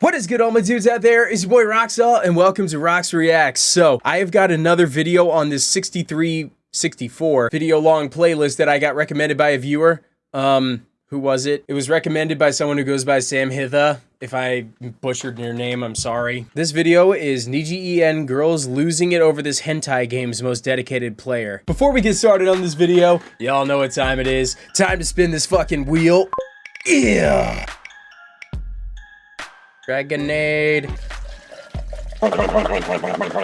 What is good all my dudes out there? It's your boy Roxalt and welcome to Rox Reacts. So I have got another video on this 63, 64 video long playlist that I got recommended by a viewer. Um, who was it? It was recommended by someone who goes by Sam Hitha. If I butchered your name, I'm sorry. This video is Niji EN girls losing it over this hentai game's most dedicated player. Before we get started on this video, y'all know what time it is. Time to spin this fucking wheel. Yeah. Dragonade.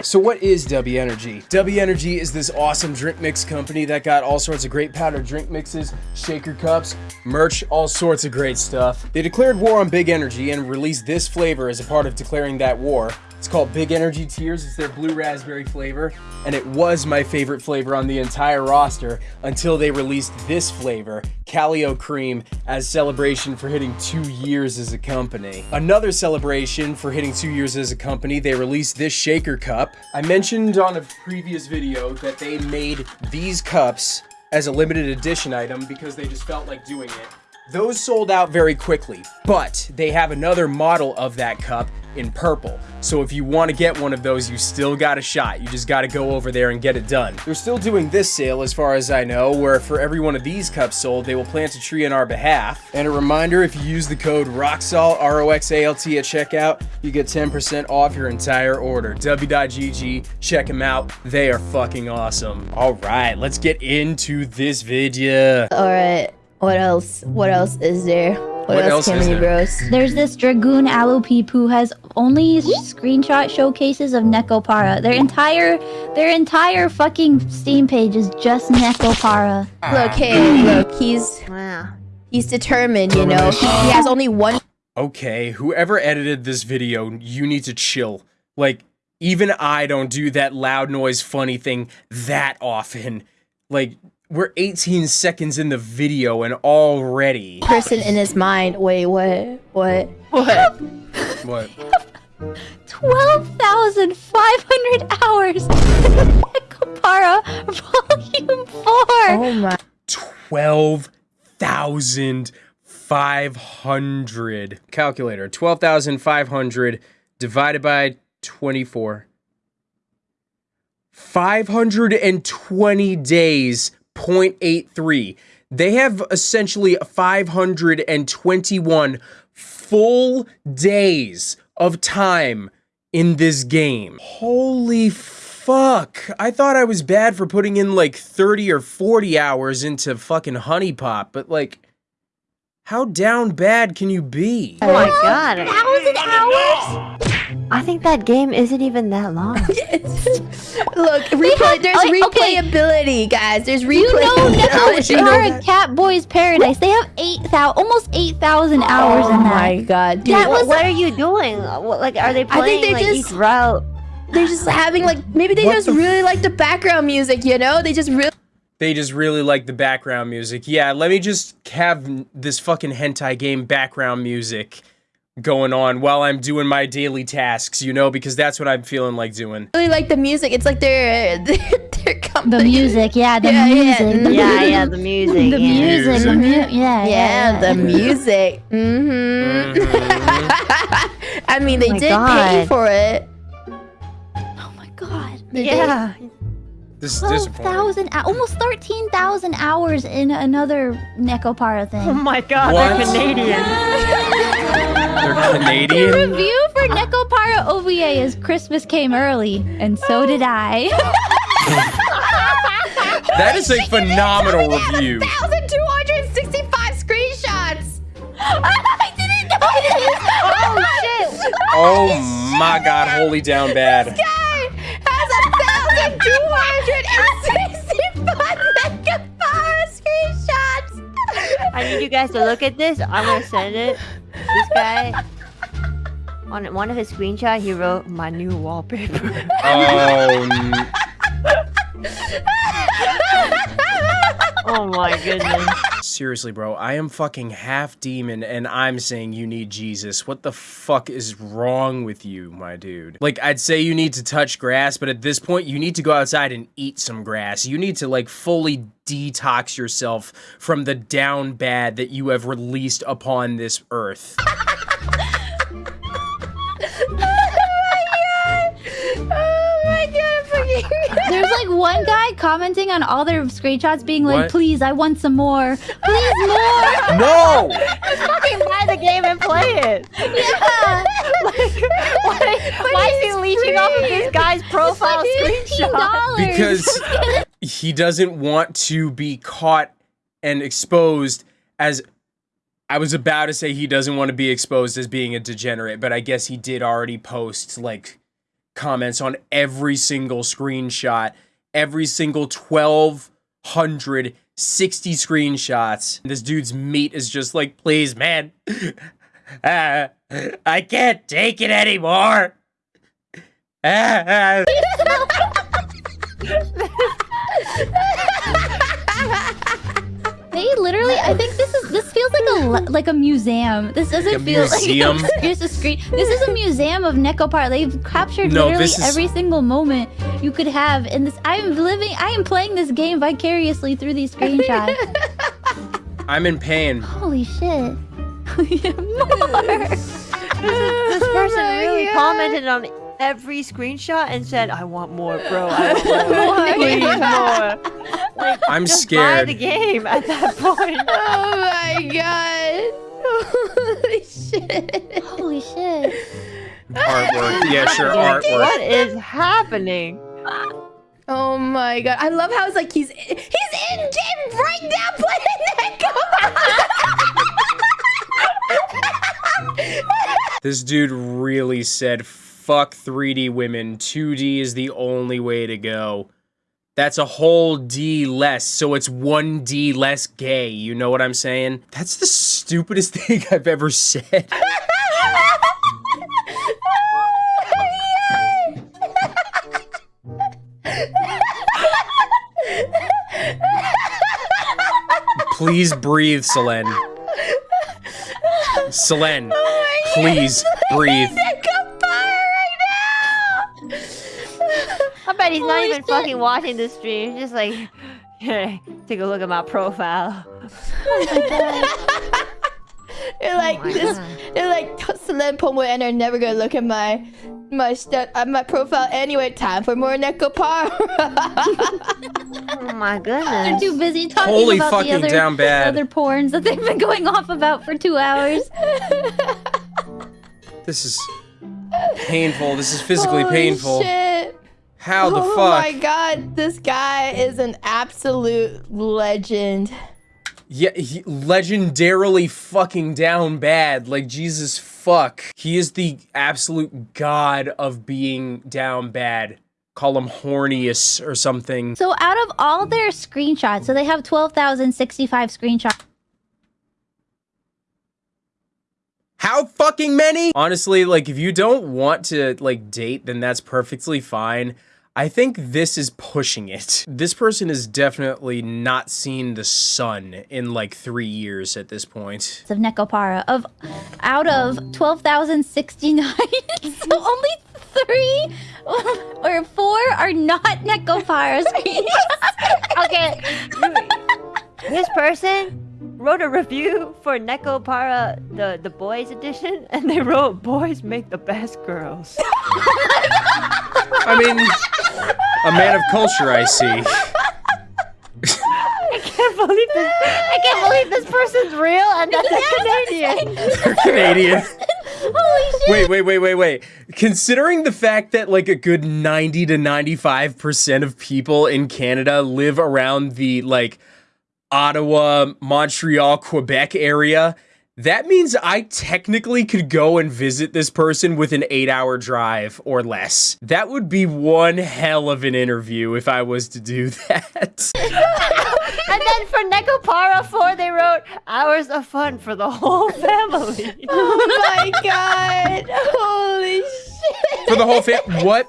So what is W Energy? W Energy is this awesome drink mix company that got all sorts of great powdered drink mixes, shaker cups, merch, all sorts of great stuff. They declared war on Big Energy and released this flavor as a part of declaring that war. It's called Big Energy Tears. It's their blue raspberry flavor, and it was my favorite flavor on the entire roster until they released this flavor, Calio Cream, as celebration for hitting two years as a company. Another celebration for hitting two years as a company, they released this shaker cup. I mentioned on a previous video that they made these cups as a limited edition item because they just felt like doing it. Those sold out very quickly, but they have another model of that cup in purple. So if you want to get one of those, you still got a shot. You just got to go over there and get it done. They're still doing this sale as far as I know, where for every one of these cups sold, they will plant a tree on our behalf. And a reminder, if you use the code ROXALT, R-O-X-A-L-T at checkout, you get 10% off your entire order. W.GG, check them out. They are fucking awesome. All right, let's get into this video. All right. What else? What else is there? What, What else, else is can we there? bros? There's this Dragoon Alupeep who has only screenshot showcases of Nekopara. Their entire their entire fucking Steam page is just Nekopara. Look, hey, look, he's wow. he's determined, you know. He, he has only one Okay, whoever edited this video, you need to chill. Like, even I don't do that loud noise funny thing that often. Like, we're 18 seconds in the video and already. person in his mind. Wait, what? What? What? What? 12,500 hours Nekopara Volume 4! Oh my 12,500. Calculator. 12,500 divided by 24. 520 days, 0.83. They have essentially 521 full days of time in this game. Holy fuck. I thought I was bad for putting in like 30 or 40 hours into fucking HuniePop, but like, how down bad can you be? Oh my god. Thousand hours? I think that game isn't even that long. yes. Look, replay. There's like, okay. replayability, guys. There's replayability. You know replayability. How would you know Nekopara that? Catboy's Paradise. They have 8,000, almost 8,000 hours Oh in that. my god, dude. That what, was- what are you doing? What, like, are they playing? I think they're like just- each route? They're just having like maybe they What just the really like the background music, you know? They just really They just really like the background music. Yeah, let me just have this fucking hentai game background music going on while I'm doing my daily tasks, you know, because that's what I'm feeling like doing. really like the music. It's like they're they're, they're coming. The music, yeah, the Yeah, yeah. music. The Yeah, yeah, the music. The yeah. music, the mu- yeah, yeah, Yeah, the music. Mm-hmm. Mhm. I mean, they Oh my did pay for it. Oh my god. Yeah. This is disappointing. 12,000, almost 13,000 hours in another Nekopara thing. Oh my god, What? they're Canadian. They're The review for Nekopara OVA is Christmas came early, and so did I. That is a phenomenal review. 1,265 screenshots. I didn't know this. oh shit. Oh my god, holy down bad. Guy has a 1,265 Nekopara screenshots. I need you guys to look at this. I'm gonna send it. Guy. On one of his screenshots, he wrote my new wallpaper. Oh, n- oh my goodness. Seriously, bro. I am fucking half demon and I'm saying you need Jesus. What the fuck is wrong with you, my dude? Like, I'd say you need to touch grass, but at this point, you need to go outside and eat some grass. You need to, like, fully detox yourself from the down bad that you have released upon this earth. commenting on all their screenshots, being like, What? "Please, I want some more. Please more." No! Just Fucking buy the game and play it. yeah. Why, why is he it's leeching off of this guy's profile screenshot? because he doesn't want to be caught and exposed as I was about to say he doesn't want to be exposed as being a degenerate, but I guess he did already post like comments on every single screenshot, every single 1260 screenshots. This dude's meat is just like, "Please, man. Ah, I can't take it anymore." Ah, ah." They literally, I think feels like a like a museum. This doesn't a feel museum? like just a screen. This is a museum of Necopar. They've captured No, literally is- every single moment you could have in this. I am living. I am playing this game vicariously through these screenshots. I'm in pain. Holy shit! More. This person oh really commented on every screenshot and said, "I want more, bro. I want more. Please more." Like, I'm just buy scared. the game at that point. Oh my god. Holy shit. Holy shit! Artwork. Yeah, sure, artwork. What is happening? Oh my god. I love how it's like he's he's in game right now playing that This dude really said, fuck 3D women. 2D is the only way to go. That's a whole D less, so it's one D less gay. You know what I'm saying? That's the stupidest thing I've ever said. Please breathe, Selen. Selen, oh please breathe. Bet he's not even fucking watching the stream. He's just like, take a look at my profile. They're like Oh my this God. they're like Selen Pomu and are never gonna look at my my stu- uh, my profile anyway. Time for more Nekopar. Oh my goodness! They're too busy talking Holy about fucking the other, down bad. other porns that they've been going off about for two hours. This is painful. This is physically Holy painful. Shit. How the oh fuck? Oh my god, this guy is an absolute legend. Yeah, he, legendarily fucking down bad. Like Jesus fuck. He is the absolute god of being down bad. Call him horniest or something. So out of all their screenshots, so they have 12,065 screenshots. How fucking many? Honestly, like if you don't want to like date, then that's perfectly fine. I think this is pushing it. This person has definitely not seen the sun in like three years at this point. of Nekopara of out of 12,069 so only three or four are not Nekopara screenshots. Okay. this person wrote a review for Nekopara, the, the boys edition, and they wrote, Boys make the best girls. I mean, a man of culture, I see. I can't believe this. I can't believe this person's real and that they're Canadian. They're Canadian. Holy shit. Wait, wait, wait, wait, wait. Considering the fact that like a good 90 to 95% of people in Canada live around the like Ottawa, Montreal, Quebec area, that means I technically could go and visit this person with an eight hour drive or less. That would be one hell of an interview if I was to do that. And then for Nekopara 4, they wrote, Hours of fun for the whole family. Oh my god. Holy shit. For the whole family. What?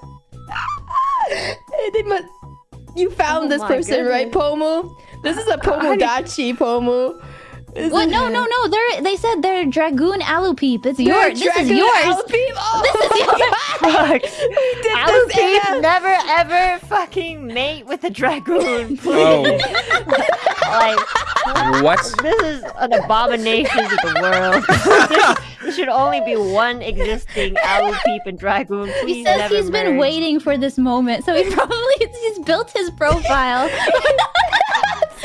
They must- You found Oh this my person, right. Pomu? This is a Pomudachi, Pomu. This What? is- No, no, no. They're they said they're Dragoon Alupeep. It's You're yours. This is yours. Alupeep? Oh This is my yours. God. sucks. did Alu this, never ever fucking mate with a dragoon. Please. Oh, Like, what? this is an abomination to the world. there, there should only be one existing Alu Peep and dragoon. Please He says never he's been waiting for this moment, so he probably he's built his profile.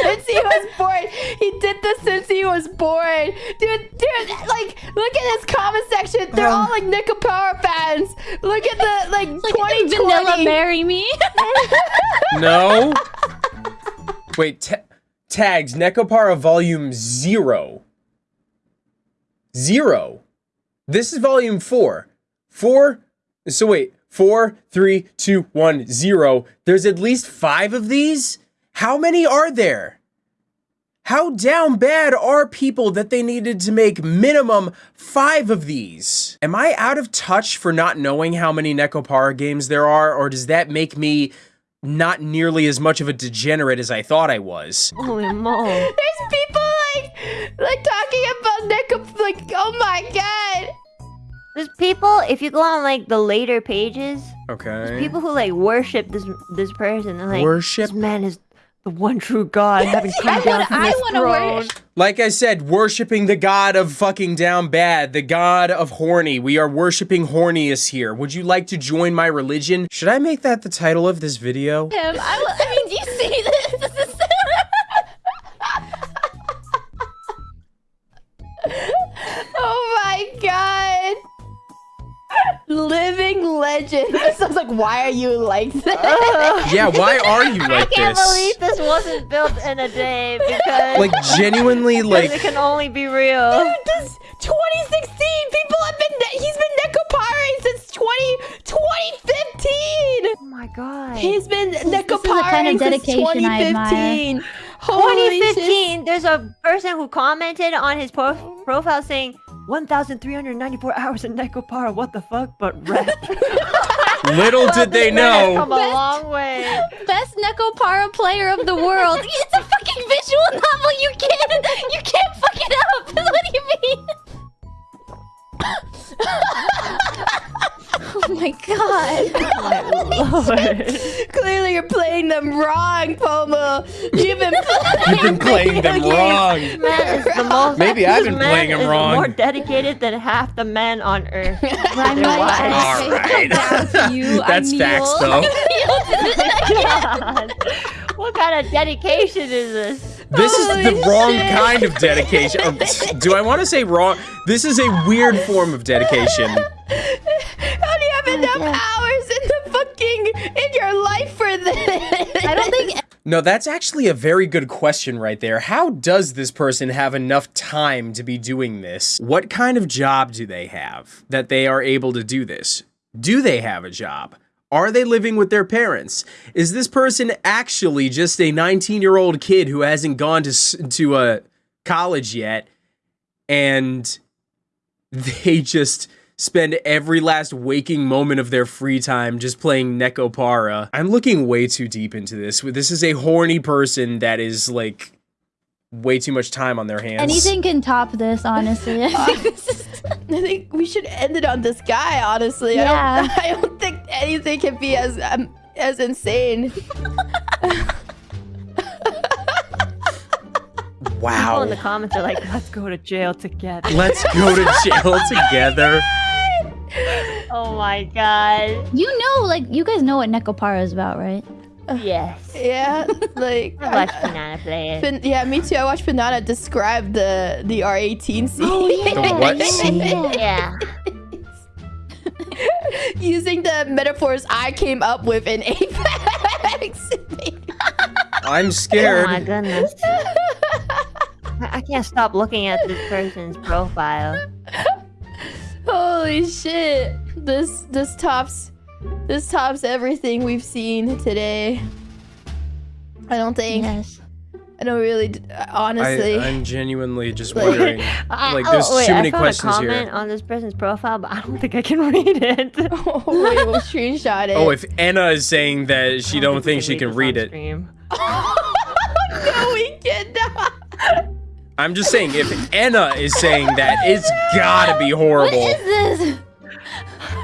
Since he was born. He did this since he was born. Dude, dude, like, look at his comment section. They're um, all like Nekopara fans. Look at the, like, like 2020. Vanilla marry me. No. Wait, ta- tags Nekopara Volume Zero. Zero. This is Volume Four. Four. So wait, four, three, two, one, zero. There's at least five of these. How many are there? How down bad are people that they needed to make minimum five of these? Am I out of touch for not knowing how many Nekopara games there are, or does that make me not nearly as much of a degenerate as I thought I was? Holy moly. There's people like, like talking about Nico, like, oh my god. There's people, if you go on like the later pages, Okay. there's people who like worship this this person and like Worship? this man is the one true God having come I down wanna- from I his throne. worship- Like I said, worshiping the god of fucking down bad, the god of horny. We are worshiping horniest here. Would you like to join my religion? Should I make that the title of this video? Him. I, I mean, do you see legend. So I was like, why are you like this? Uh, yeah, why are you like this? I can't this? believe this wasn't built in a day because Like genuinely like it can only be real. Dude, this 2016. People have been. He's been Nekopari since 20, 2015. Oh my god. He's been is the Nekopari kind of since dedication I admire. 2015. Holy shit. 2015, there's a person who commented on his pro- profile saying 1,394 hours in Nekopara. What the fuck? But rep. little did they know. Come know. a long way. Best Nekopara player of the world. It's a fucking visual novel. You can't. You can't my god. My. Clearly, you're playing them wrong, Pomu. You've been playing, You've been playing them video wrong. games. The most. Maybe I've been playing him is wrong. More dedicated than half the men on Earth. Limelight, wives. Alright. bow to you. I That's facts, kneel. though. God. What kind of dedication is this? This is the Holy wrong kind of dedication. Do I want to say wrong? This is a weird form of dedication. How do you have enough yeah. Hours in the fucking in your life for this? I don't think No, that's actually a very good question right there. How does this person have enough time to be doing this? What kind of job do they have that they are able to do this? Do they have a job? Are they living with their parents? Is this person actually just a 19-year-old kid who hasn't gone to to a college yet and they just spend every last waking moment of their free time just playing Nekopara. I'm looking way too deep into this. This is a horny person that is like way too much time on their hands. anything can top this, honestly. I think this is- I think we should end it on this guy. Honestly, Yeah. I don't. I don't think anything can be as um, as insane. wow. People in the comments are like, let's go to jail together. Let's go to jail together. Oh my god. you know, like you guys know what Nekopara is about, right? Yes. Yeah, like. I watched Banana play it. Fin- yeah, me too. I watched Banana describe the the R18 scene. The what scene? Yeah. Using the metaphors I came up with in Apex. I'm scared. Oh my goodness. I I can't stop looking at this person's profile. Holy shit! This this tops this tops everything we've seen today. I don't think. Yes. I don't really. Honestly. I, I'm genuinely just Like- wondering. I- Like, oh, there's wait, too many I found questions a here. comment on this person's profile, but I don't think I can read it. oh wait, we'll screenshot it. Oh, if Enna is saying that she don't think she can read this on it. stream. no, we cannot. I'm just saying, if Enna is saying that, it's gotta be What horrible. is this?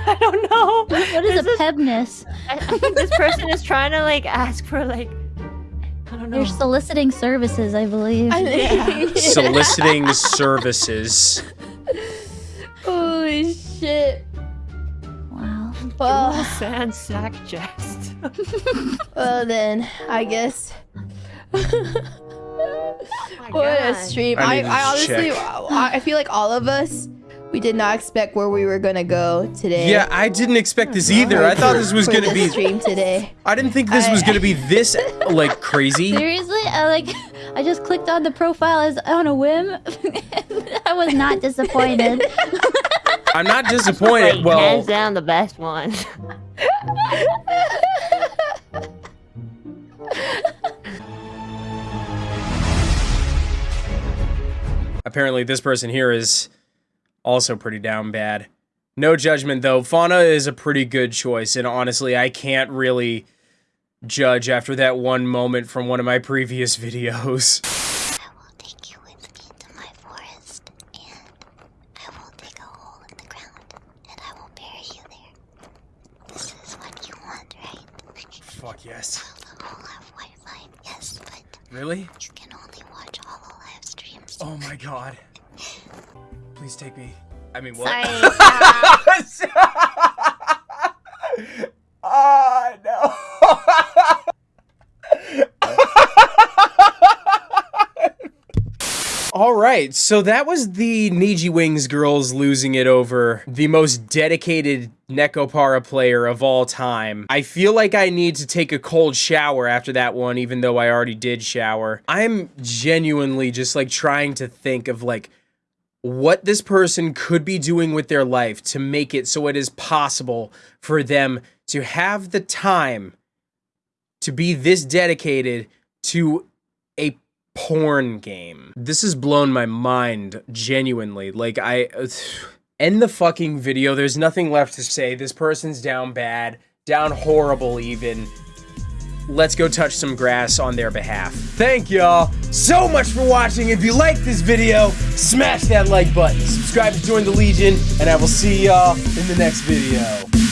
I don't know. What is a This pebness? I, I think this person is trying to like ask for like I don't know. They're soliciting services, I believe. I think- Soliciting services. Holy shit. wow. Dual Well, sand sack chest. well then, I guess. Oh my What a stream. I I, I, honestly. I, I feel like all of us, we did not expect where we were gonna go today. Yeah, I didn't expect this either. I thought this was gonna this be. stream today. I didn't think this I- was gonna be this like crazy. Seriously, I like I just clicked on the profile as on a whim. I was not disappointed. I'm not Like, disappointed. Well, hands down the best one. Apparently this person here is also pretty down bad. No judgment though. Fauna is a pretty good choice, and honestly, I can't really judge after that one moment from one of my previous videos. I will take you with me to my forest, and I will dig a hole in the ground, and I will bury you there. This is what you want, right? Fuck yes. Will the hole have Wi-Fi? Yes, but Really? you can only watch Hollow live streams. Oh my god. Please take me. I mean, what? Sorry. Ah, no. All right, so that was the Niji Wings girls losing it over the most dedicated Nekopara player of all time. I feel like I need to take a cold shower after that one, even though I already did shower. I'm genuinely just like trying to think of like what this person could be doing with their life to make it so it is possible for them to have the time to be this dedicated to a porn game. This has blown my mind genuinely. Like I end the fucking video. There's nothing left to say. This person's down bad, down horrible even. Let's go touch some grass on their behalf. Thank y'all so much for watching. If you liked this video, smash that like button. Subscribe to join the Legion, and I will see y'all in the next video.